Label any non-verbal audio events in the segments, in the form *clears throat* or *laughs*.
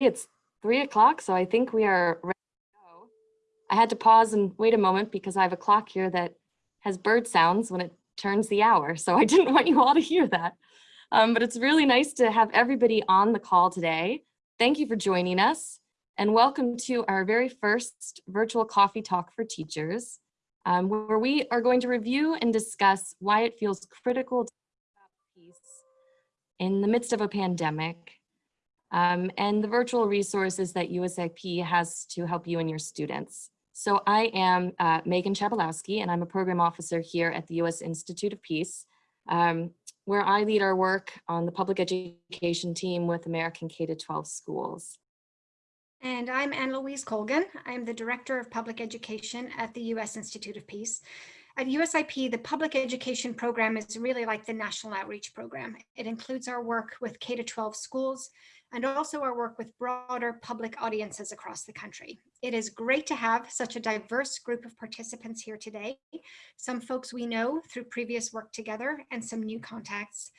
it's three o'clock, so I think we are ready to go. I had to pause and wait a moment because I have a clock here that has bird sounds when it turns the hour, so I *laughs* didn't want you all to hear that. Um, but it's really nice to have everybody on the call today. Thank you for joining us and welcome to our very first virtual coffee talk for teachers, um, where we are going to review and discuss why it feels critical to peace in the midst of a pandemic um, and the virtual resources that USIP has to help you and your students. So I am uh, Megan Chabalowski, and I'm a program officer here at the U.S. Institute of Peace, um, where I lead our work on the public education team with American K-12 schools. And I'm Anne-Louise Colgan. I'm the Director of Public Education at the U.S. Institute of Peace. At USIP, the public education program is really like the national outreach program. It includes our work with K-12 schools, and also our work with broader public audiences across the country. It is great to have such a diverse group of participants here today, some folks we know through previous work together and some new contacts.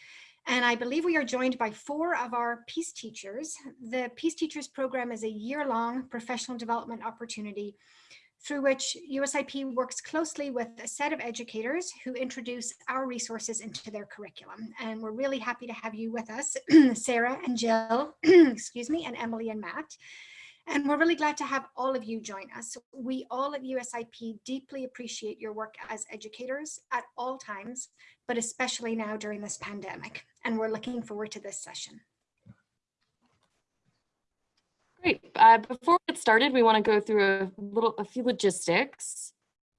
And I believe we are joined by four of our Peace Teachers. The Peace Teachers program is a year-long professional development opportunity through which USIP works closely with a set of educators who introduce our resources into their curriculum. And we're really happy to have you with us, *clears throat* Sarah and Jill, *clears throat* excuse me, and Emily and Matt. And we're really glad to have all of you join us. We all at USIP deeply appreciate your work as educators at all times, but especially now during this pandemic. And we're looking forward to this session. Great. Uh, before we get started, we want to go through a little, a few logistics.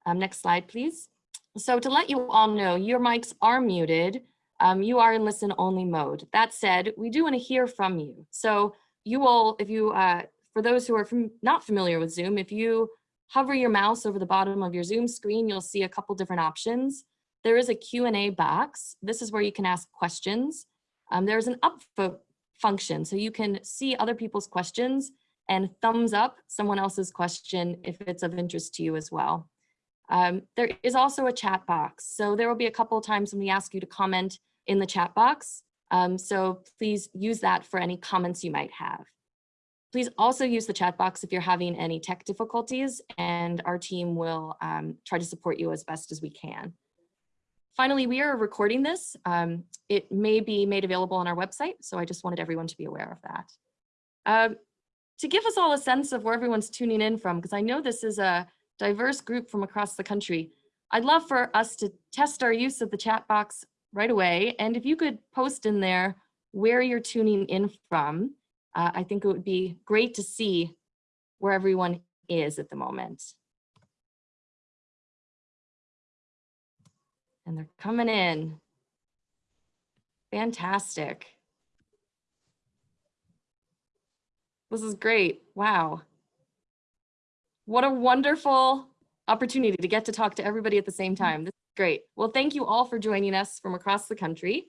Um, next slide, please. So to let you all know, your mics are muted. Um, you are in listen only mode. That said, we do want to hear from you. So you will, if you, uh, for those who are from, not familiar with Zoom, if you hover your mouse over the bottom of your Zoom screen, you'll see a couple different options. There is a Q&A box. This is where you can ask questions. Um, there's an upvote function. So you can see other people's questions and thumbs up someone else's question if it's of interest to you as well. Um, there is also a chat box. So there will be a couple of times when we ask you to comment in the chat box. Um, so please use that for any comments you might have. Please also use the chat box if you're having any tech difficulties and our team will um, try to support you as best as we can. Finally, we are recording this. Um, it may be made available on our website, so I just wanted everyone to be aware of that. To give us all a sense of where everyone's tuning in from, because I know this is a diverse group from across the country, I'd love for us to test our use of the chat box right away. And if you could post in there where you're tuning in from, uh, I think it would be great to see where everyone is at the moment. and they're coming in. Fantastic. This is great. Wow. What a wonderful opportunity to get to talk to everybody at the same time. This is great. Well, thank you all for joining us from across the country.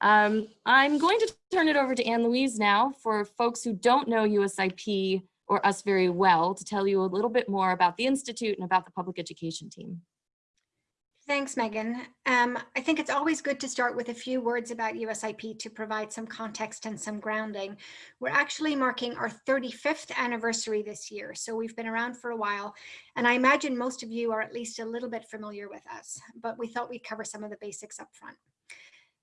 Um, I'm going to turn it over to Anne-Louise now for folks who don't know USIP or us very well to tell you a little bit more about the Institute and about the public education team. Thanks, Megan. Um, I think it's always good to start with a few words about USIP to provide some context and some grounding. We're actually marking our 35th anniversary this year, so we've been around for a while, and I imagine most of you are at least a little bit familiar with us, but we thought we'd cover some of the basics up front.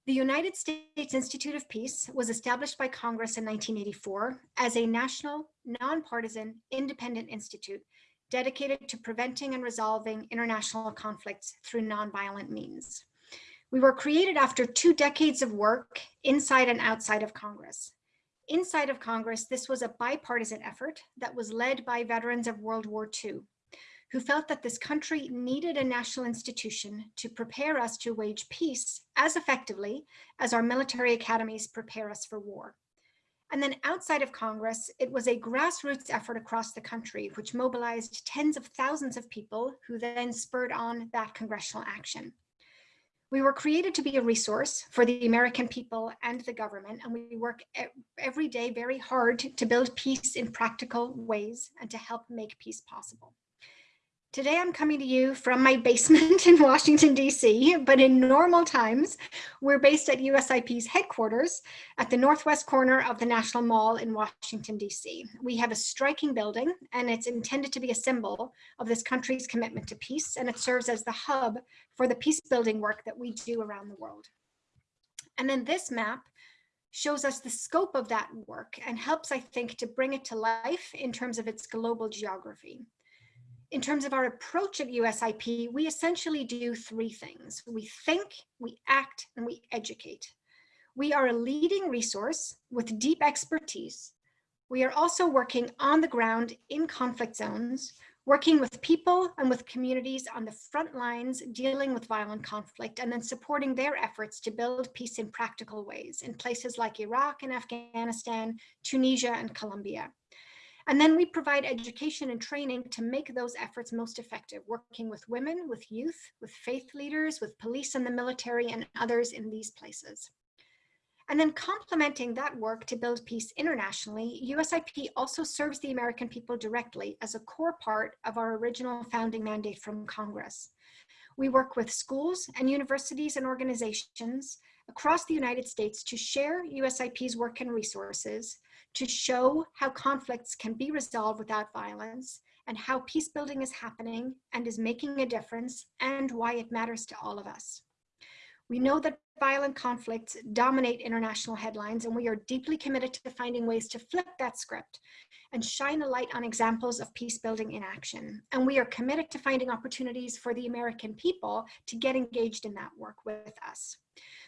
The United States Institute of Peace was established by Congress in 1984 as a national, nonpartisan, independent institute dedicated to preventing and resolving international conflicts through nonviolent means. We were created after two decades of work inside and outside of Congress. Inside of Congress, this was a bipartisan effort that was led by veterans of World War II, who felt that this country needed a national institution to prepare us to wage peace as effectively as our military academies prepare us for war. And then outside of Congress, it was a grassroots effort across the country, which mobilized tens of thousands of people who then spurred on that congressional action. We were created to be a resource for the American people and the government, and we work every day very hard to build peace in practical ways and to help make peace possible. Today I'm coming to you from my basement *laughs* in Washington, DC, but in normal times, we're based at USIP's headquarters at the northwest corner of the National Mall in Washington, DC. We have a striking building and it's intended to be a symbol of this country's commitment to peace and it serves as the hub for the peace building work that we do around the world. And then this map shows us the scope of that work and helps, I think, to bring it to life in terms of its global geography in terms of our approach at USIP, we essentially do three things. We think, we act, and we educate. We are a leading resource with deep expertise. We are also working on the ground in conflict zones, working with people and with communities on the front lines dealing with violent conflict and then supporting their efforts to build peace in practical ways in places like Iraq and Afghanistan, Tunisia and Colombia. And then we provide education and training to make those efforts most effective, working with women, with youth, with faith leaders, with police and the military and others in these places. And then complementing that work to build peace internationally, USIP also serves the American people directly as a core part of our original founding mandate from Congress. We work with schools and universities and organizations across the United States to share USIP's work and resources, to show how conflicts can be resolved without violence and how peace building is happening and is making a difference and why it matters to all of us. We know that violent conflicts dominate international headlines and we are deeply committed to finding ways to flip that script and shine a light on examples of peace building in action. And we are committed to finding opportunities for the American people to get engaged in that work with us.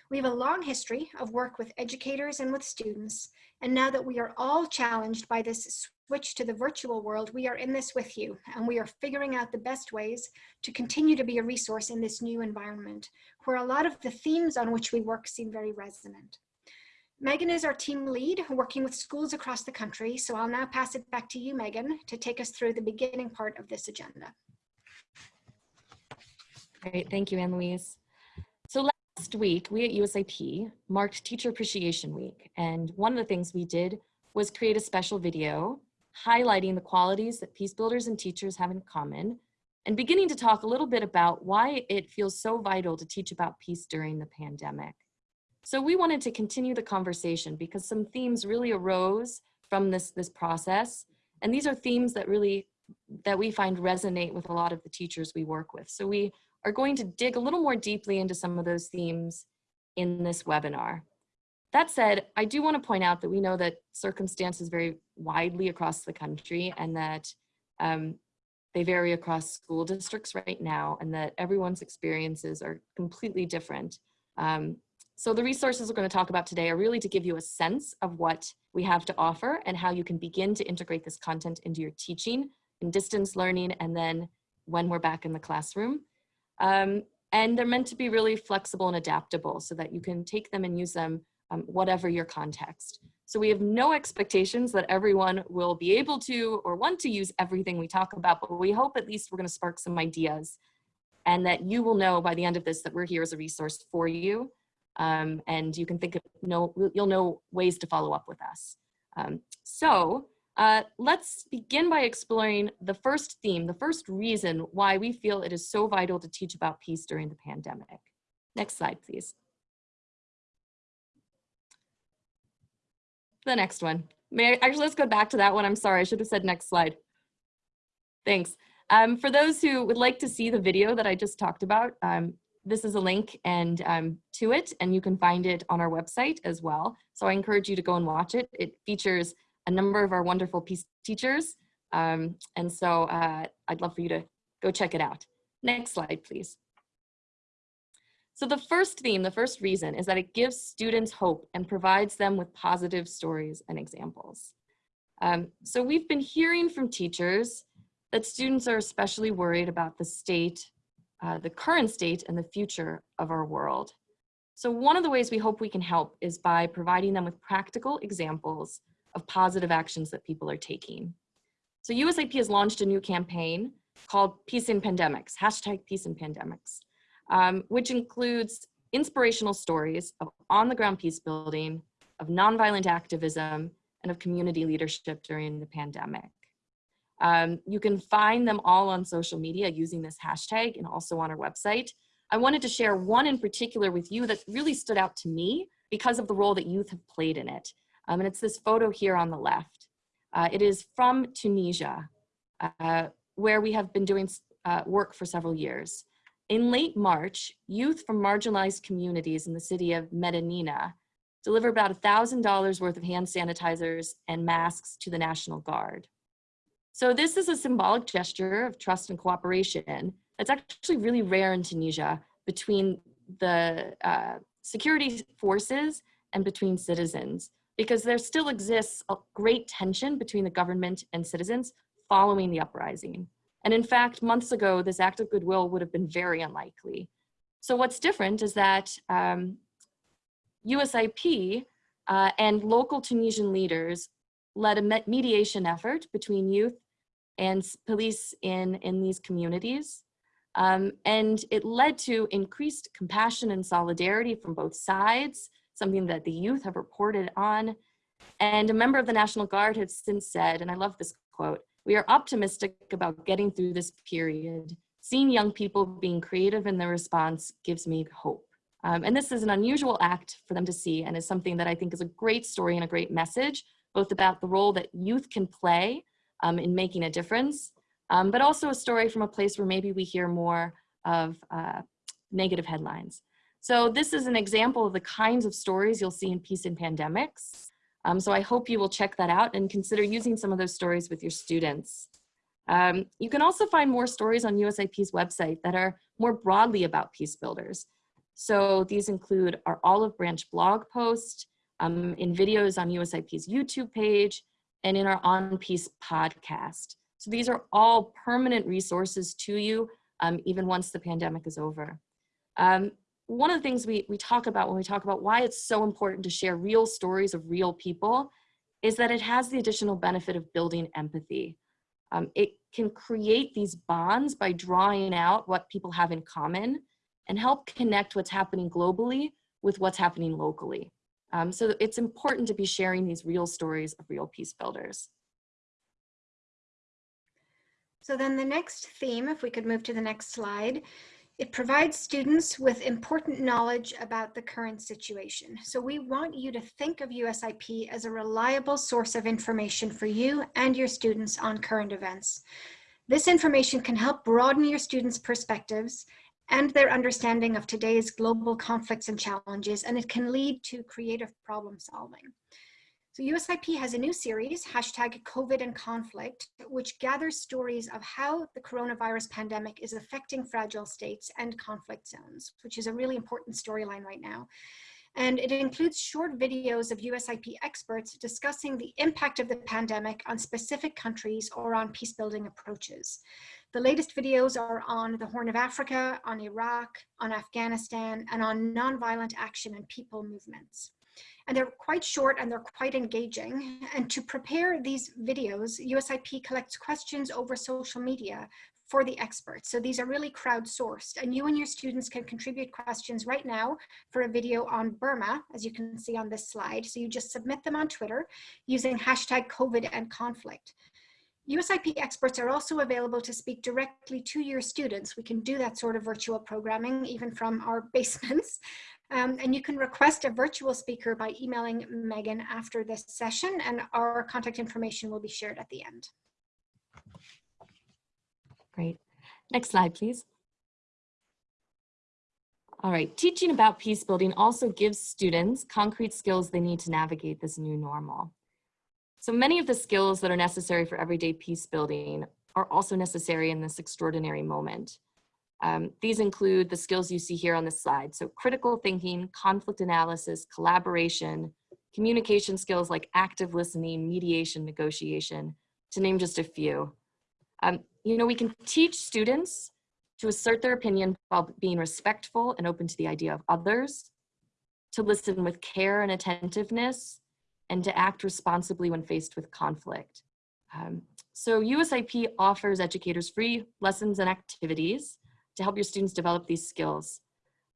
We have a long history of work with educators and with students. And now that we are all challenged by this switch to the virtual world, we are in this with you and we are figuring out the best ways to continue to be a resource in this new environment where a lot of the themes on which we work seem very resonant. Megan is our team lead working with schools across the country. So I'll now pass it back to you, Megan, to take us through the beginning part of this agenda. Great, thank you, Anne-Louise. So Last week, we at USIP marked Teacher Appreciation Week, and one of the things we did was create a special video highlighting the qualities that peace builders and teachers have in common, and beginning to talk a little bit about why it feels so vital to teach about peace during the pandemic. So we wanted to continue the conversation because some themes really arose from this, this process, and these are themes that really, that we find resonate with a lot of the teachers we work with. So we are going to dig a little more deeply into some of those themes in this webinar. That said, I do want to point out that we know that circumstances vary widely across the country and that um, they vary across school districts right now and that everyone's experiences are completely different. Um, so the resources we're going to talk about today are really to give you a sense of what we have to offer and how you can begin to integrate this content into your teaching and distance learning and then when we're back in the classroom. Um, and they're meant to be really flexible and adaptable so that you can take them and use them um, whatever your context. So we have no expectations that everyone will be able to or want to use everything we talk about, but we hope at least we're gonna spark some ideas and that you will know by the end of this that we're here as a resource for you. Um, and you can think of, no, you'll know ways to follow up with us. Um, so uh, let's begin by exploring the first theme, the first reason why we feel it is so vital to teach about peace during the pandemic. Next slide, please. The next one. May I, actually, let's go back to that one. I'm sorry, I should have said next slide. Thanks. Um, for those who would like to see the video that I just talked about, um, this is a link and um, to it, and you can find it on our website as well. So I encourage you to go and watch it. It features a number of our wonderful peace teachers. Um, and so uh, I'd love for you to go check it out. Next slide, please. So the first theme, the first reason is that it gives students hope and provides them with positive stories and examples. Um, so we've been hearing from teachers that students are especially worried about the state, uh, the current state and the future of our world. So one of the ways we hope we can help is by providing them with practical examples of positive actions that people are taking. So USIP has launched a new campaign called Peace in Pandemics, hashtag Peace in Pandemics, um, which includes inspirational stories of on-the-ground peace building, of nonviolent activism, and of community leadership during the pandemic. Um, you can find them all on social media using this hashtag and also on our website. I wanted to share one in particular with you that really stood out to me because of the role that youth have played in it. Um, and it's this photo here on the left. Uh, it is from Tunisia, uh, where we have been doing uh, work for several years. In late March, youth from marginalized communities in the city of Medenine delivered about $1,000 worth of hand sanitizers and masks to the National Guard. So this is a symbolic gesture of trust and cooperation that's actually really rare in Tunisia between the uh, security forces and between citizens because there still exists a great tension between the government and citizens following the uprising. And in fact, months ago, this act of goodwill would have been very unlikely. So what's different is that um, USIP uh, and local Tunisian leaders led a mediation effort between youth and police in, in these communities. Um, and it led to increased compassion and solidarity from both sides, something that the youth have reported on. And a member of the National Guard has since said, and I love this quote, we are optimistic about getting through this period. Seeing young people being creative in their response gives me hope. Um, and this is an unusual act for them to see and is something that I think is a great story and a great message, both about the role that youth can play um, in making a difference, um, but also a story from a place where maybe we hear more of uh, negative headlines. So this is an example of the kinds of stories you'll see in Peace and Pandemics. Um, so I hope you will check that out and consider using some of those stories with your students. Um, you can also find more stories on USIP's website that are more broadly about peace builders. So these include our Olive Branch blog post, um, in videos on USIP's YouTube page, and in our On Peace podcast. So these are all permanent resources to you, um, even once the pandemic is over. Um, one of the things we, we talk about when we talk about why it's so important to share real stories of real people is that it has the additional benefit of building empathy. Um, it can create these bonds by drawing out what people have in common and help connect what's happening globally with what's happening locally. Um, so it's important to be sharing these real stories of real peace builders. So then the next theme, if we could move to the next slide, it provides students with important knowledge about the current situation. So we want you to think of USIP as a reliable source of information for you and your students on current events. This information can help broaden your students' perspectives and their understanding of today's global conflicts and challenges, and it can lead to creative problem solving. So USIP has a new series, hashtag COVID and conflict, which gathers stories of how the coronavirus pandemic is affecting fragile states and conflict zones, which is a really important storyline right now. And it includes short videos of USIP experts discussing the impact of the pandemic on specific countries or on peace building approaches. The latest videos are on the Horn of Africa, on Iraq, on Afghanistan, and on nonviolent action and people movements. And they're quite short and they're quite engaging. And to prepare these videos, USIP collects questions over social media for the experts. So these are really crowdsourced and you and your students can contribute questions right now for a video on Burma, as you can see on this slide. So you just submit them on Twitter using hashtag COVID and conflict. USIP experts are also available to speak directly to your students. We can do that sort of virtual programming even from our *laughs* basements. Um, and you can request a virtual speaker by emailing Megan after this session and our contact information will be shared at the end. Great. Next slide, please. All right, teaching about peace building also gives students concrete skills they need to navigate this new normal. So many of the skills that are necessary for everyday peace building are also necessary in this extraordinary moment. Um, these include the skills you see here on this slide. So critical thinking, conflict analysis, collaboration, communication skills like active listening, mediation, negotiation, to name just a few. Um, you know, we can teach students to assert their opinion while being respectful and open to the idea of others, to listen with care and attentiveness, and to act responsibly when faced with conflict. Um, so USIP offers educators free lessons and activities to help your students develop these skills.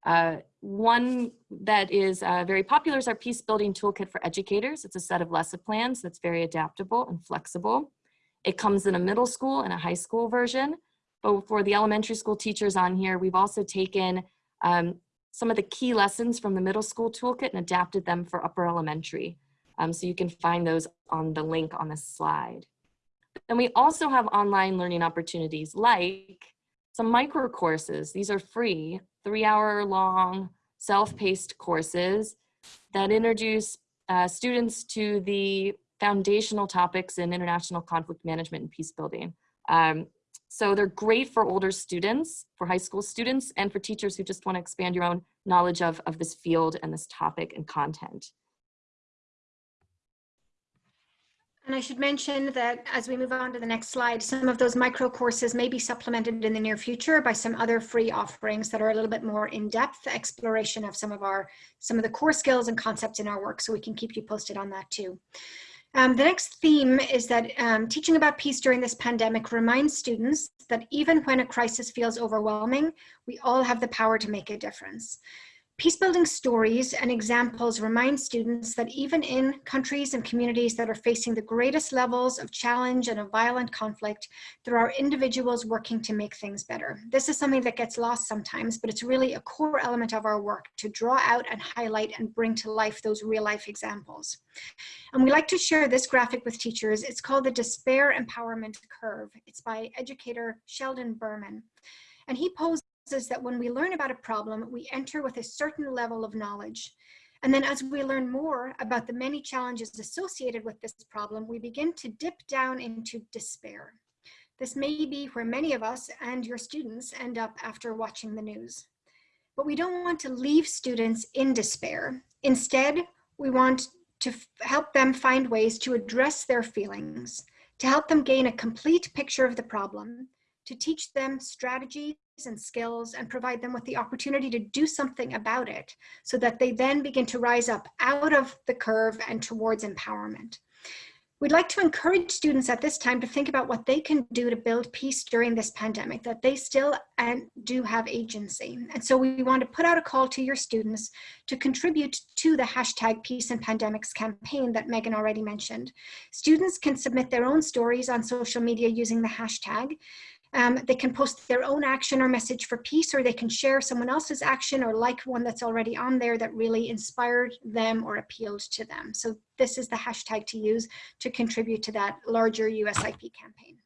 Uh, one that is uh, very popular is our Peace Building Toolkit for Educators. It's a set of lesson plans that's very adaptable and flexible. It comes in a middle school and a high school version. But for the elementary school teachers on here, we've also taken um, some of the key lessons from the middle school toolkit and adapted them for upper elementary. Um, so you can find those on the link on this slide. And we also have online learning opportunities like some micro courses. These are free, three hour long self-paced courses that introduce uh, students to the foundational topics in international conflict management and peace building. Um, so they're great for older students, for high school students, and for teachers who just want to expand your own knowledge of, of this field and this topic and content. And I should mention that as we move on to the next slide, some of those micro courses may be supplemented in the near future by some other free offerings that are a little bit more in-depth exploration of some of our, some of the core skills and concepts in our work. So we can keep you posted on that too. Um, the next theme is that um, teaching about peace during this pandemic reminds students that even when a crisis feels overwhelming, we all have the power to make a difference. Peacebuilding stories and examples remind students that even in countries and communities that are facing the greatest levels of challenge and of violent conflict, there are individuals working to make things better. This is something that gets lost sometimes, but it's really a core element of our work to draw out and highlight and bring to life those real life examples. And we like to share this graphic with teachers. It's called the Despair Empowerment Curve. It's by educator Sheldon Berman. And he posed is that when we learn about a problem, we enter with a certain level of knowledge. And then as we learn more about the many challenges associated with this problem, we begin to dip down into despair. This may be where many of us and your students end up after watching the news. But we don't want to leave students in despair. Instead, we want to help them find ways to address their feelings, to help them gain a complete picture of the problem, to teach them strategies and skills and provide them with the opportunity to do something about it so that they then begin to rise up out of the curve and towards empowerment. We'd like to encourage students at this time to think about what they can do to build peace during this pandemic, that they still do have agency. And so we want to put out a call to your students to contribute to the hashtag Peace and Pandemics campaign that Megan already mentioned. Students can submit their own stories on social media using the hashtag. Um, they can post their own action or message for peace, or they can share someone else's action or like one that's already on there that really inspired them or appealed to them. So this is the hashtag to use to contribute to that larger USIP campaign.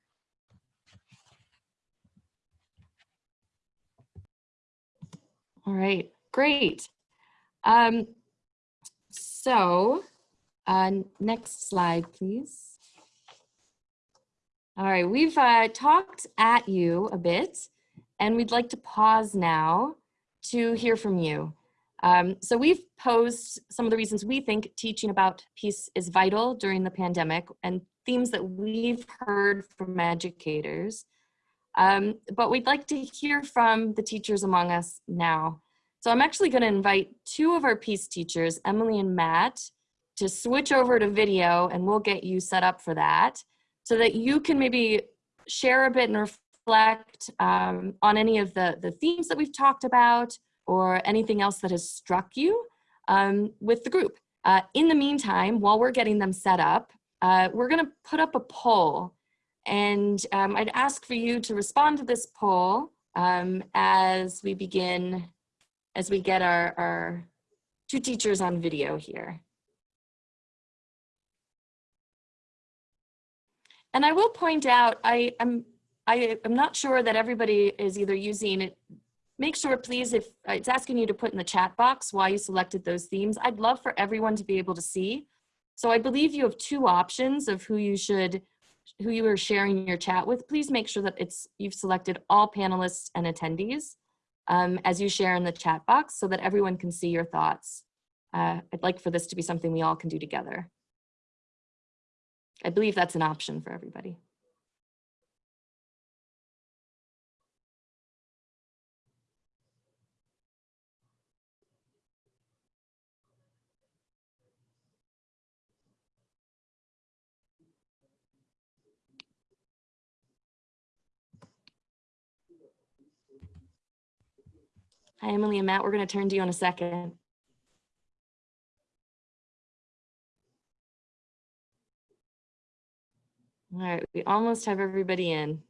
All right, great. Um, so uh, next slide, please. All right, we've uh, talked at you a bit, and we'd like to pause now to hear from you. Um, so we've posed some of the reasons we think teaching about peace is vital during the pandemic and themes that we've heard from educators. Um, but we'd like to hear from the teachers among us now. So I'm actually gonna invite two of our peace teachers, Emily and Matt, to switch over to video and we'll get you set up for that so that you can maybe share a bit and reflect um, on any of the, the themes that we've talked about or anything else that has struck you um, with the group. Uh, in the meantime, while we're getting them set up, uh, we're gonna put up a poll and um, I'd ask for you to respond to this poll um, as we begin, as we get our, our two teachers on video here. And I will point out, I am I am not sure that everybody is either using it. Make sure, please, if uh, it's asking you to put in the chat box why you selected those themes. I'd love for everyone to be able to see. So I believe you have two options of who you should, who you are sharing your chat with. Please make sure that it's you've selected all panelists and attendees um, as you share in the chat box so that everyone can see your thoughts. Uh, I'd like for this to be something we all can do together. I believe that's an option for everybody. Hi, Emily and Matt. We're going to turn to you in a second. All right, we almost have everybody in.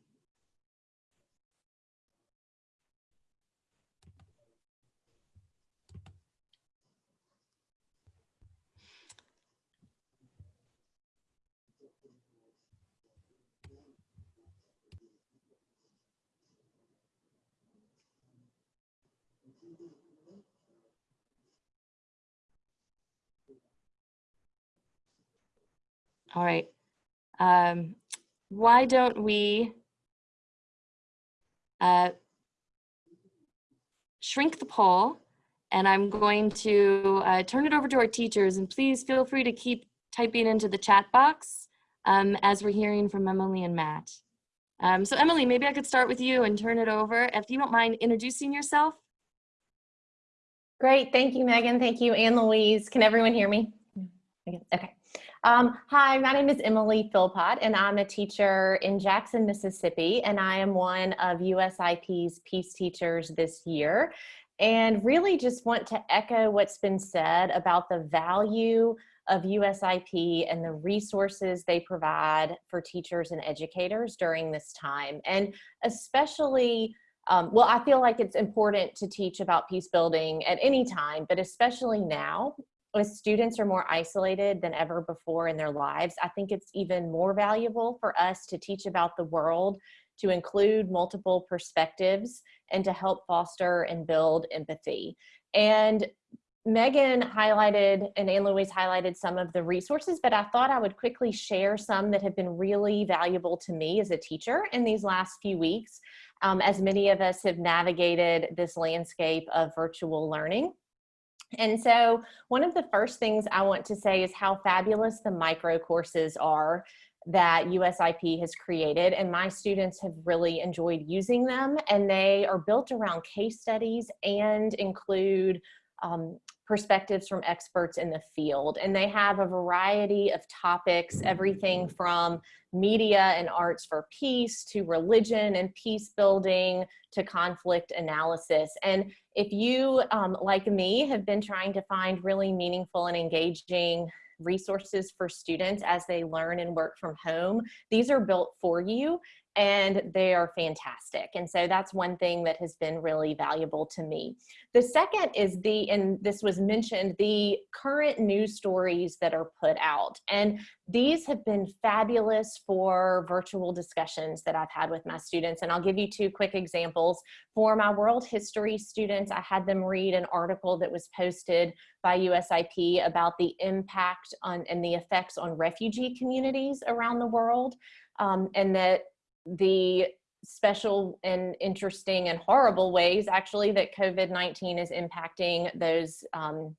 All right. Um, why don't we uh, shrink the poll and I'm going to uh, turn it over to our teachers and please feel free to keep typing into the chat box um, as we're hearing from Emily and Matt. Um, so Emily, maybe I could start with you and turn it over. If you don't mind introducing yourself. Great, thank you, Megan. Thank you, Anne Louise. Can everyone hear me? Okay. Um, hi, my name is Emily Philpott, and I'm a teacher in Jackson, Mississippi, and I am one of USIP's Peace Teachers this year. And really just want to echo what's been said about the value of USIP and the resources they provide for teachers and educators during this time. And especially um, well, I feel like it's important to teach about peace building at any time, but especially now as students are more isolated than ever before in their lives, I think it's even more valuable for us to teach about the world, to include multiple perspectives, and to help foster and build empathy. And Megan highlighted and Anne Louise highlighted some of the resources, but I thought I would quickly share some that have been really valuable to me as a teacher in these last few weeks um, as many of us have navigated this landscape of virtual learning. And so one of the first things I want to say is how fabulous the micro courses are that USIP has created and my students have really enjoyed using them and they are built around case studies and include um, perspectives from experts in the field. And they have a variety of topics, everything from media and arts for peace to religion and peace building to conflict analysis. And if you, um, like me, have been trying to find really meaningful and engaging resources for students as they learn and work from home, these are built for you and they are fantastic. And so that's one thing that has been really valuable to me. The second is the, and this was mentioned, the current news stories that are put out. And these have been fabulous for virtual discussions that I've had with my students. And I'll give you two quick examples. For my world history students, I had them read an article that was posted by USIP about the impact on and the effects on refugee communities around the world. Um, and that the special and interesting and horrible ways actually that COVID-19 is impacting those um,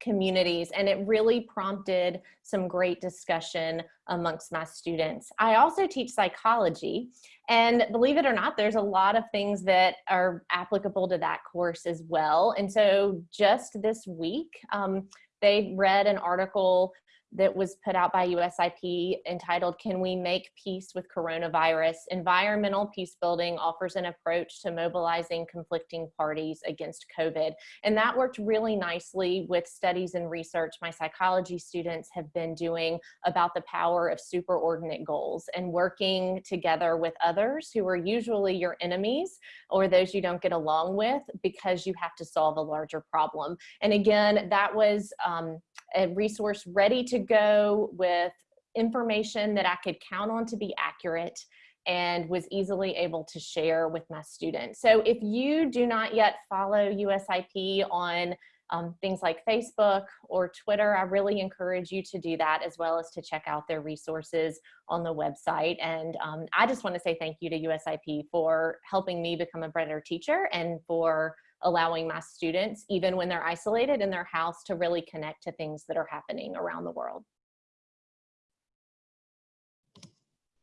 communities and it really prompted some great discussion amongst my students. I also teach psychology and believe it or not there's a lot of things that are applicable to that course as well and so just this week um, they read an article that was put out by USIP entitled, Can We Make Peace with Coronavirus? Environmental Peace Building offers an approach to mobilizing conflicting parties against COVID. And that worked really nicely with studies and research my psychology students have been doing about the power of superordinate goals and working together with others who are usually your enemies or those you don't get along with because you have to solve a larger problem. And again, that was um, a resource ready to go with information that I could count on to be accurate and was easily able to share with my students. So if you do not yet follow USIP on um, things like Facebook or Twitter, I really encourage you to do that as well as to check out their resources on the website. And um, I just want to say thank you to USIP for helping me become a better teacher and for allowing my students, even when they're isolated in their house, to really connect to things that are happening around the world.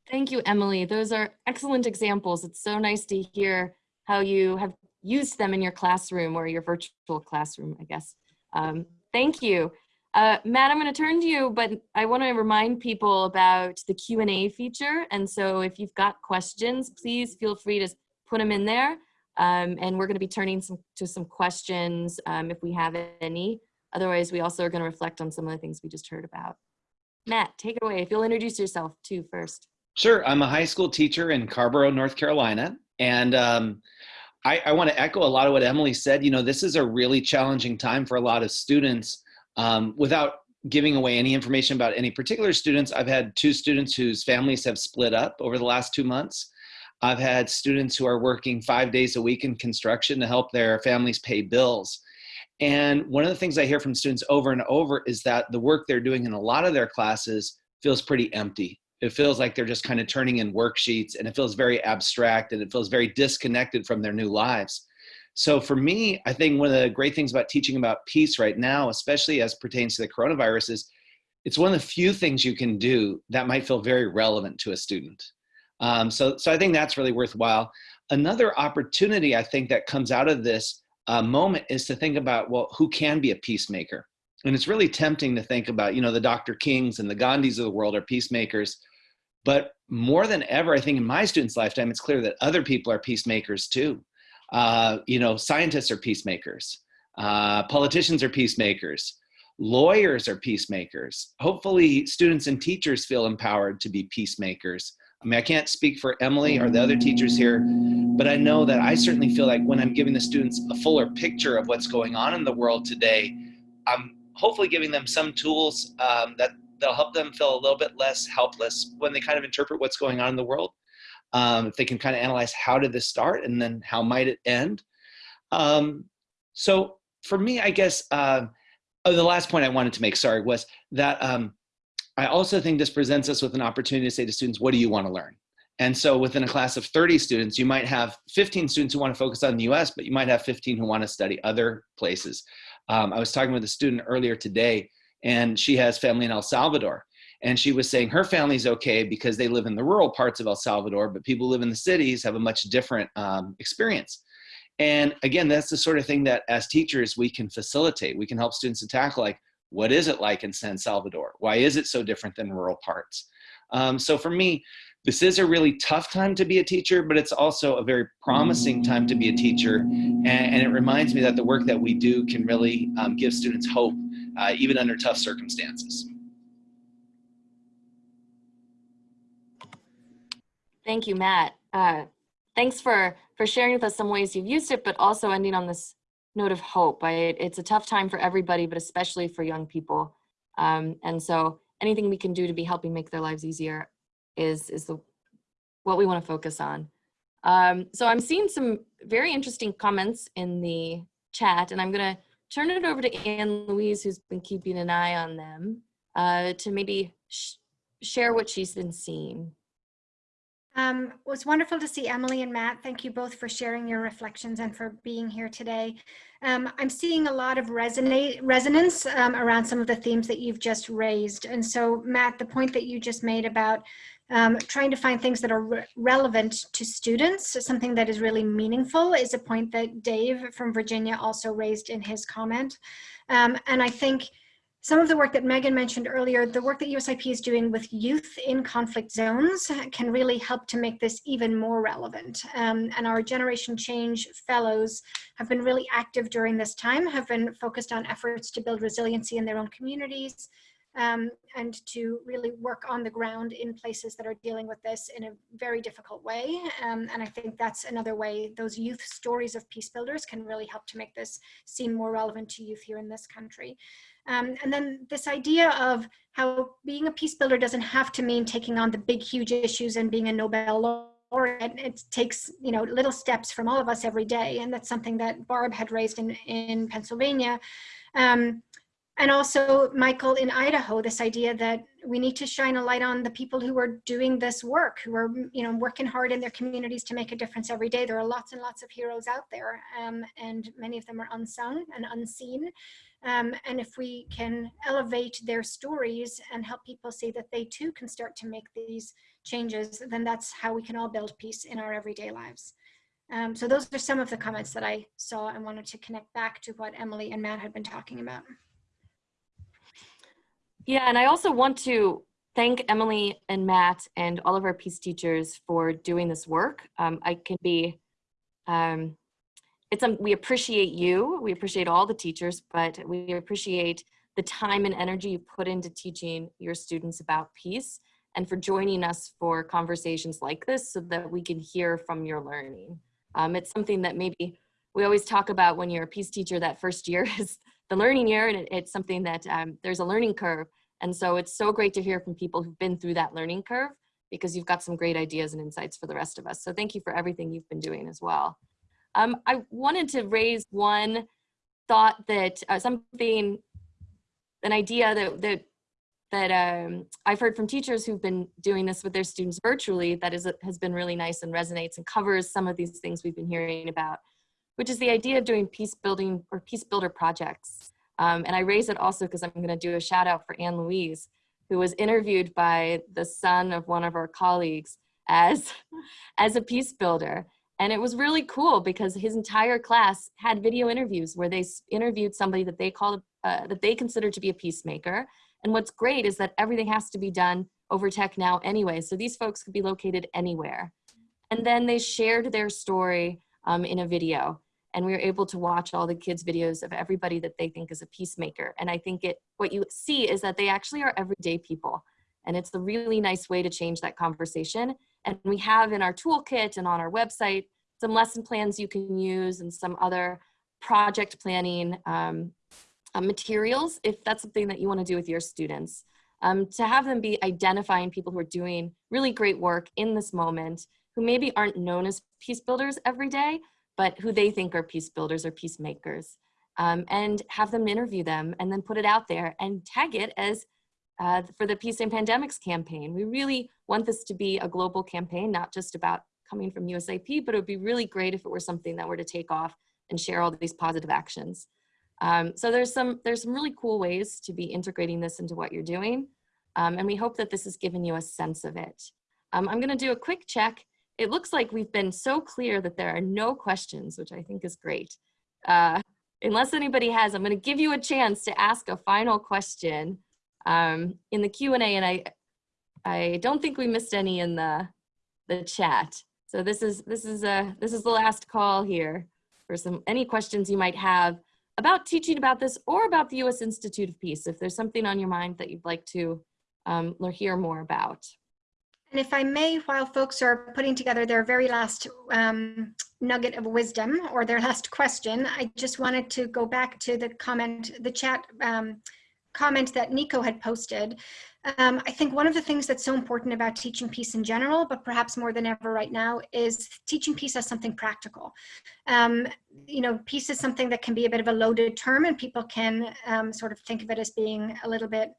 Thank you, Emily. Those are excellent examples. It's so nice to hear how you have used them in your classroom or your virtual classroom, I guess. Um, thank you. Uh, Matt, I'm going to turn to you, but I want to remind people about the Q&A feature. And so if you've got questions, please feel free to put them in there. Um, and we're going to be turning some, to some questions um, if we have any. Otherwise, we also are going to reflect on some of the things we just heard about. Matt, take it away. If you'll introduce yourself too first. Sure. I'm a high school teacher in Carrboro, North Carolina. And um, I, I want to echo a lot of what Emily said. You know, this is a really challenging time for a lot of students. Um, without giving away any information about any particular students, I've had two students whose families have split up over the last two months. I've had students who are working five days a week in construction to help their families pay bills. And one of the things I hear from students over and over is that the work they're doing in a lot of their classes feels pretty empty. It feels like they're just kind of turning in worksheets and it feels very abstract and it feels very disconnected from their new lives. So for me, I think one of the great things about teaching about peace right now, especially as pertains to the coronavirus is it's one of the few things you can do that might feel very relevant to a student. Um, so, so I think that's really worthwhile. Another opportunity I think that comes out of this uh, moment is to think about, well, who can be a peacemaker? And it's really tempting to think about, you know, the Dr. Kings and the Gandhis of the world are peacemakers. But more than ever, I think in my students' lifetime, it's clear that other people are peacemakers too. Uh, you know, scientists are peacemakers. Uh, politicians are peacemakers. Lawyers are peacemakers. Hopefully students and teachers feel empowered to be peacemakers. I mean, I can't speak for Emily or the other teachers here, but I know that I certainly feel like when I'm giving the students a fuller picture of what's going on in the world today, I'm hopefully giving them some tools um, that they'll help them feel a little bit less helpless when they kind of interpret what's going on in the world. Um, if they can kind of analyze how did this start and then how might it end. Um, so for me, I guess, uh, oh, the last point I wanted to make, sorry, was that um, I also think this presents us with an opportunity to say to students, what do you want to learn? And so within a class of 30 students, you might have 15 students who want to focus on the US, but you might have 15 who want to study other places. Um, I was talking with a student earlier today, and she has family in El Salvador. And she was saying her family's okay because they live in the rural parts of El Salvador, but people who live in the cities have a much different um, experience. And again, that's the sort of thing that as teachers, we can facilitate. We can help students to tackle like, what is it like in San Salvador? Why is it so different than rural parts? Um, so for me, this is a really tough time to be a teacher, but it's also a very promising time to be a teacher. And, and it reminds me that the work that we do can really um, give students hope, uh, even under tough circumstances. Thank you, Matt. Uh, thanks for, for sharing with us some ways you've used it, but also ending on this note of hope. I, it's a tough time for everybody, but especially for young people. Um, and so anything we can do to be helping make their lives easier is, is the, what we want to focus on. Um, so I'm seeing some very interesting comments in the chat, and I'm going to turn it over to Anne Louise, who's been keeping an eye on them, uh, to maybe sh share what she's been seeing. Um, it was wonderful to see Emily and Matt. Thank you both for sharing your reflections and for being here today. Um, I'm seeing a lot of resonate, resonance um, around some of the themes that you've just raised. And so, Matt, the point that you just made about um, trying to find things that are re relevant to students, something that is really meaningful, is a point that Dave from Virginia also raised in his comment. Um, and I think some of the work that Megan mentioned earlier, the work that USIP is doing with youth in conflict zones can really help to make this even more relevant. Um, and our Generation Change fellows have been really active during this time, have been focused on efforts to build resiliency in their own communities, um, and to really work on the ground in places that are dealing with this in a very difficult way. Um, and I think that's another way those youth stories of peace builders can really help to make this seem more relevant to youth here in this country. Um, and then this idea of how being a peace builder doesn't have to mean taking on the big, huge issues and being a Nobel laureate. It takes, you know, little steps from all of us every day. And that's something that Barb had raised in, in Pennsylvania. Um, and also, Michael, in Idaho, this idea that we need to shine a light on the people who are doing this work, who are, you know, working hard in their communities to make a difference every day. There are lots and lots of heroes out there, um, and many of them are unsung and unseen. Um, and if we can elevate their stories and help people see that they too can start to make these changes, then that's how we can all build peace in our everyday lives. Um, so those are some of the comments that I saw and wanted to connect back to what Emily and Matt had been talking about. Yeah, and I also want to thank Emily and Matt and all of our peace teachers for doing this work. Um, I can be, um, it's um, we appreciate you, we appreciate all the teachers, but we appreciate the time and energy you put into teaching your students about peace and for joining us for conversations like this so that we can hear from your learning. Um, it's something that maybe we always talk about when you're a peace teacher that first year *laughs* is the learning year and it, it's something that um, there's a learning curve. And so it's so great to hear from people who've been through that learning curve because you've got some great ideas and insights for the rest of us. So thank you for everything you've been doing as well. Um, I wanted to raise one thought that uh, something, an idea that, that, that um, I've heard from teachers who've been doing this with their students virtually that is, has been really nice and resonates and covers some of these things we've been hearing about, which is the idea of doing peace building or peace builder projects. Um, and I raise it also because I'm gonna do a shout out for Anne Louise, who was interviewed by the son of one of our colleagues as, *laughs* as a peace builder. And it was really cool because his entire class had video interviews where they interviewed somebody that they called, uh, that they considered to be a peacemaker. And what's great is that everything has to be done over tech now anyway. So these folks could be located anywhere. And then they shared their story um, in a video and we were able to watch all the kids videos of everybody that they think is a peacemaker. And I think it, what you see is that they actually are everyday people. And it's a really nice way to change that conversation. And we have in our toolkit and on our website, some lesson plans you can use and some other project planning um, uh, materials if that's something that you wanna do with your students. Um, to have them be identifying people who are doing really great work in this moment, who maybe aren't known as peace builders every day, but who they think are peace builders or peacemakers. Um, and have them interview them and then put it out there and tag it as uh, for the Peace and Pandemics campaign. We really want this to be a global campaign, not just about coming from USIP, but it would be really great if it were something that were to take off and share all these positive actions. Um, so there's some, there's some really cool ways to be integrating this into what you're doing. Um, and we hope that this has given you a sense of it. Um, I'm gonna do a quick check it looks like we've been so clear that there are no questions, which I think is great. Uh, unless anybody has, I'm going to give you a chance to ask a final question um, in the Q&A, and I, I don't think we missed any in the, the chat. So this is, this, is a, this is the last call here for some any questions you might have about teaching about this or about the U.S. Institute of Peace, if there's something on your mind that you'd like to um, hear more about. And if I may, while folks are putting together their very last um, nugget of wisdom or their last question, I just wanted to go back to the comment, the chat um, comment that Nico had posted. Um, I think one of the things that's so important about teaching peace in general, but perhaps more than ever right now, is teaching peace as something practical. Um, you know, peace is something that can be a bit of a loaded term and people can um, sort of think of it as being a little bit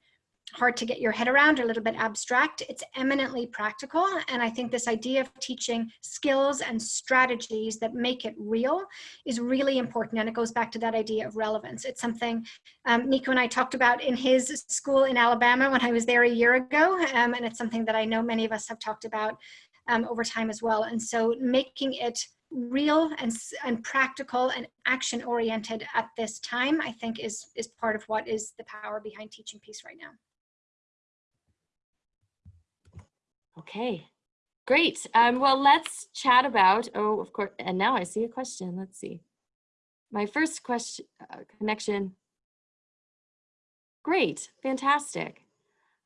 hard to get your head around, a little bit abstract. It's eminently practical. And I think this idea of teaching skills and strategies that make it real is really important. And it goes back to that idea of relevance. It's something um, Nico and I talked about in his school in Alabama when I was there a year ago. Um, and it's something that I know many of us have talked about um, over time as well. And so making it real and, and practical and action oriented at this time, I think is, is part of what is the power behind teaching peace right now. Okay, great. Um, well, let's chat about, oh, of course, and now I see a question. Let's see. My first question, uh, connection. Great, fantastic.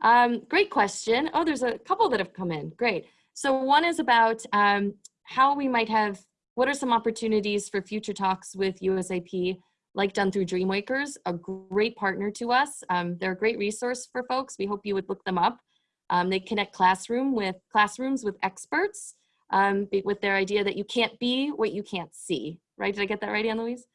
Um, great question. Oh, there's a couple that have come in. Great. So one is about um, how we might have, what are some opportunities for future talks with USIP, like done through Dreamwakers, a great partner to us. Um, they're a great resource for folks. We hope you would look them up. Um, they connect classroom with classrooms with experts um, with their idea that you can't be what you can't see, right? Did I get that right, Anne-Louise?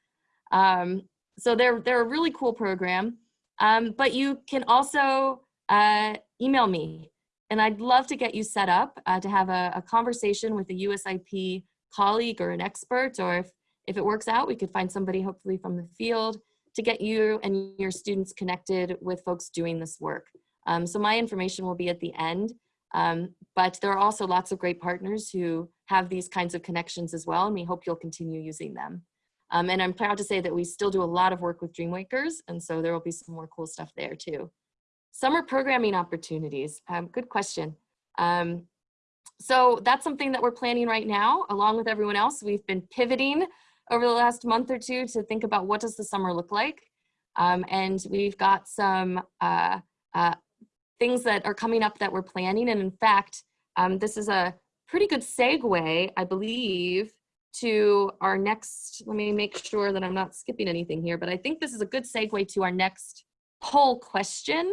Um, so they're, they're a really cool program, um, but you can also uh, email me and I'd love to get you set up uh, to have a, a, conversation with a USIP colleague or an expert, or if, if it works out, we could find somebody hopefully from the field to get you and your students connected with folks doing this work. Um, so my information will be at the end, um, but there are also lots of great partners who have these kinds of connections as well, and we hope you'll continue using them. Um, and I'm proud to say that we still do a lot of work with Dreamwakers, and so there will be some more cool stuff there too. Summer programming opportunities, um, good question. Um, so that's something that we're planning right now, along with everyone else. We've been pivoting over the last month or two to think about what does the summer look like. Um, and we've got some uh, uh, things that are coming up that we're planning. And in fact, um, this is a pretty good segue, I believe, to our next, let me make sure that I'm not skipping anything here, but I think this is a good segue to our next poll question.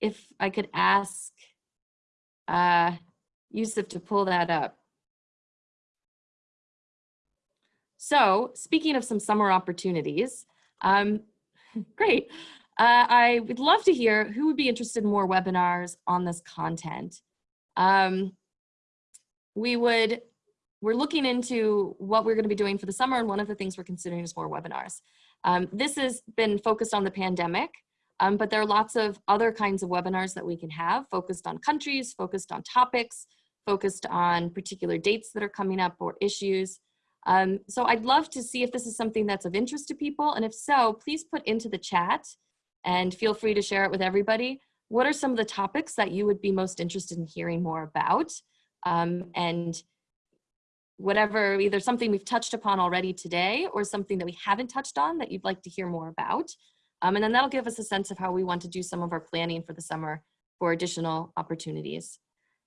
If I could ask uh, Yusuf to pull that up. So speaking of some summer opportunities, um, *laughs* great. Uh, I would love to hear who would be interested in more webinars on this content. Um, we would, we're looking into what we're gonna be doing for the summer and one of the things we're considering is more webinars. Um, this has been focused on the pandemic, um, but there are lots of other kinds of webinars that we can have focused on countries, focused on topics, focused on particular dates that are coming up or issues. Um, so I'd love to see if this is something that's of interest to people. And if so, please put into the chat and feel free to share it with everybody. What are some of the topics that you would be most interested in hearing more about? Um, and whatever, either something we've touched upon already today or something that we haven't touched on that you'd like to hear more about. Um, and then that'll give us a sense of how we want to do some of our planning for the summer for additional opportunities.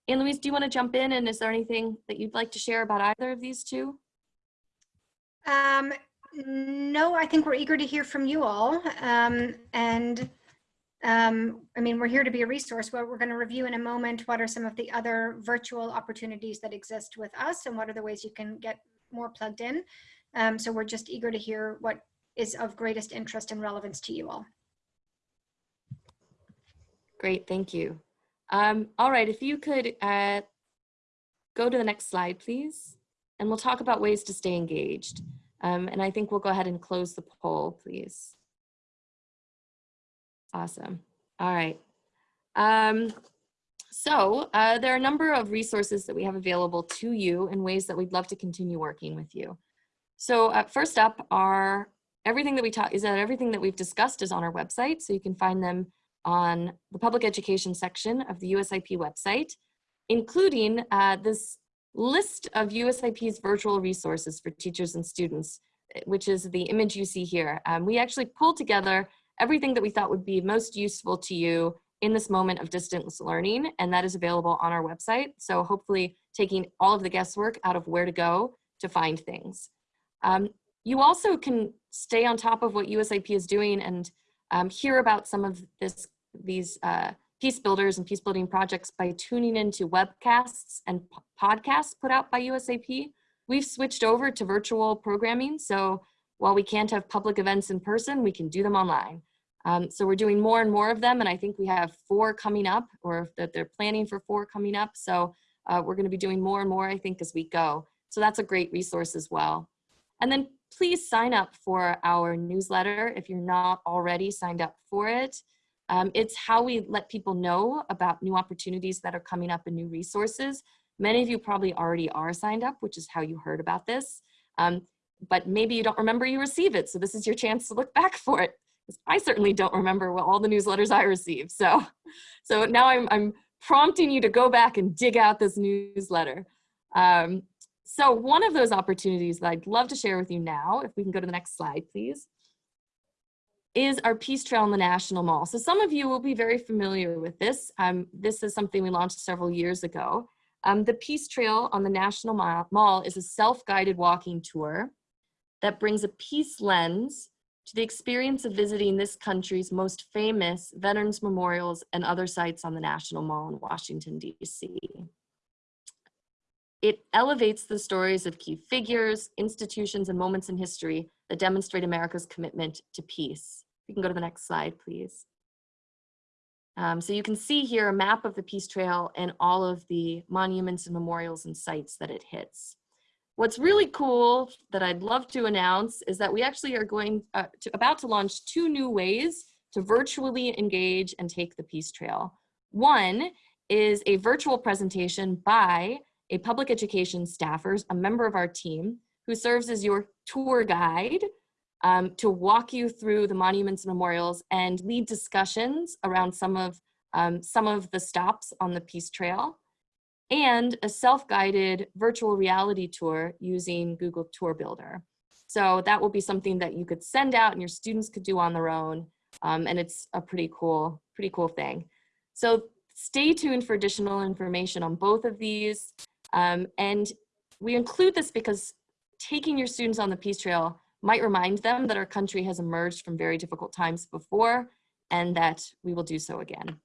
Anne Louise, do you want to jump in and is there anything that you'd like to share about either of these two? Um, no, I think we're eager to hear from you all. Um, and um, I mean, we're here to be a resource. What we're going to review in a moment, what are some of the other virtual opportunities that exist with us and what are the ways you can get more plugged in. Um, so we're just eager to hear what is of greatest interest and relevance to you all. Great, thank you. Um, all right, if you could uh, go to the next slide, please. And we'll talk about ways to stay engaged. Um, and I think we'll go ahead and close the poll, please. Awesome. All right. Um, so uh, there are a number of resources that we have available to you in ways that we'd love to continue working with you. So uh, first up are everything that we talk is that everything that we've discussed is on our website. So you can find them on the public education section of the USIP website, including uh, this list of USIP's virtual resources for teachers and students, eh, which is the image you see here. Um, we actually pulled together everything that we thought would be most useful to you in this moment of distance learning, and that is available on our website. So hopefully taking all of the guesswork out of where to go to find things. Um, you also can stay on top of what USIP is doing and um, hear about some of this, these uh, peace builders and peace building projects by tuning into webcasts and podcasts put out by USIP. We've switched over to virtual programming. So while we can't have public events in person, we can do them online. Um, so we're doing more and more of them. And I think we have four coming up or that they're planning for four coming up. So uh, we're gonna be doing more and more, I think, as we go. So that's a great resource as well. And then please sign up for our newsletter if you're not already signed up for it. Um, it's how we let people know about new opportunities that are coming up and new resources. Many of you probably already are signed up, which is how you heard about this. Um, but maybe you don't remember you receive it. So this is your chance to look *laughs* back for it. I certainly don't remember what all the newsletters I receive. So, *laughs* so now I'm, I'm prompting you to go back and dig out this newsletter. Um, so one of those opportunities that I'd love to share with you now, if we can go to the next slide, please, is our Peace Trail in the National Mall. So some of you will be very familiar with this. Um, this is something we launched several years ago. Um, the Peace Trail on the National Mall is a self-guided walking tour that brings a peace lens to the experience of visiting this country's most famous veterans memorials and other sites on the National Mall in Washington, DC. It elevates the stories of key figures, institutions, and moments in history that demonstrate America's commitment to peace. You can go to the next slide, please. Um, so you can see here a map of the Peace Trail and all of the monuments and memorials and sites that it hits. What's really cool that I'd love to announce is that we actually are going uh, to, about to launch two new ways to virtually engage and take the Peace Trail. One is a virtual presentation by a public education staffer, a member of our team, who serves as your tour guide um, to walk you through the monuments and memorials and lead discussions around some of, um, some of the stops on the Peace Trail and a self-guided virtual reality tour using Google Tour Builder. So that will be something that you could send out and your students could do on their own. Um, and it's a pretty cool, pretty cool thing. So stay tuned for additional information on both of these. Um, and we include this because taking your students on the Peace Trail might remind them that our country has emerged from very difficult times before and that we will do so again.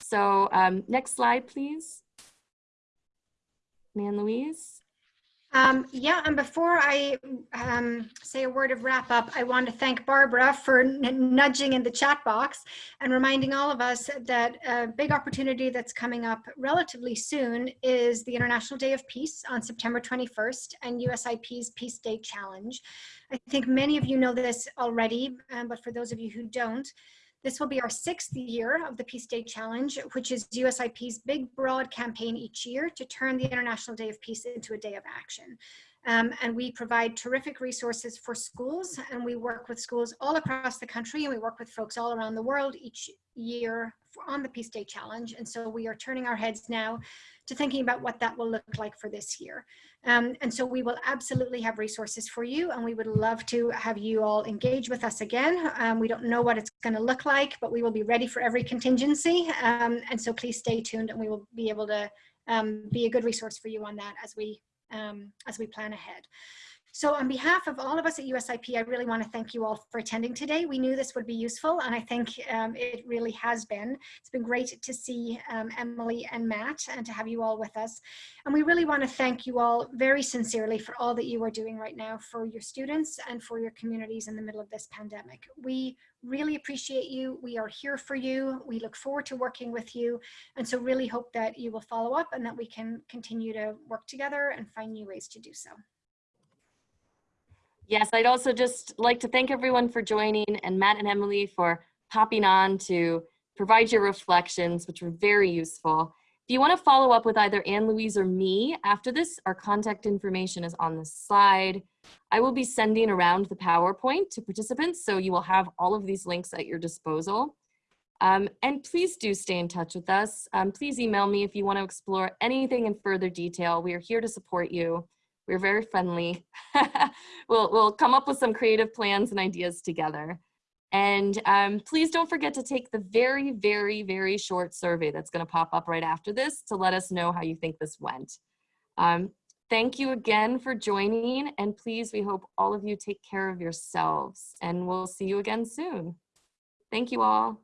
So um, next slide, please. Anne Louise. Um, yeah, and before I um, say a word of wrap up, I want to thank Barbara for nudging in the chat box and reminding all of us that a big opportunity that's coming up relatively soon is the International Day of Peace on September 21st and USIP's Peace Day Challenge. I think many of you know this already, um, but for those of you who don't, this will be our sixth year of the Peace Day Challenge, which is USIP's big, broad campaign each year to turn the International Day of Peace into a day of action. Um, and we provide terrific resources for schools, and we work with schools all across the country, and we work with folks all around the world each year on the Peace Day Challenge. And so we are turning our heads now to thinking about what that will look like for this year. Um, and so we will absolutely have resources for you and we would love to have you all engage with us again. Um, we don't know what it's going to look like, but we will be ready for every contingency. Um, and so please stay tuned and we will be able to um, be a good resource for you on that as we, um, as we plan ahead. So on behalf of all of us at USIP, I really want to thank you all for attending today. We knew this would be useful, and I think um, it really has been. It's been great to see um, Emily and Matt and to have you all with us. And we really want to thank you all very sincerely for all that you are doing right now for your students and for your communities in the middle of this pandemic. We really appreciate you. We are here for you. We look forward to working with you. And so really hope that you will follow up and that we can continue to work together and find new ways to do so. Yes, I'd also just like to thank everyone for joining and Matt and Emily for popping on to provide your reflections, which were very useful. If you want to follow up with either Anne Louise or me after this, our contact information is on the slide. I will be sending around the PowerPoint to participants, so you will have all of these links at your disposal. Um, and please do stay in touch with us. Um, please email me if you want to explore anything in further detail. We are here to support you. We're very friendly. *laughs* we'll, we'll come up with some creative plans and ideas together. And um, please don't forget to take the very, very, very short survey that's gonna pop up right after this to let us know how you think this went. Um, thank you again for joining and please, we hope all of you take care of yourselves and we'll see you again soon. Thank you all.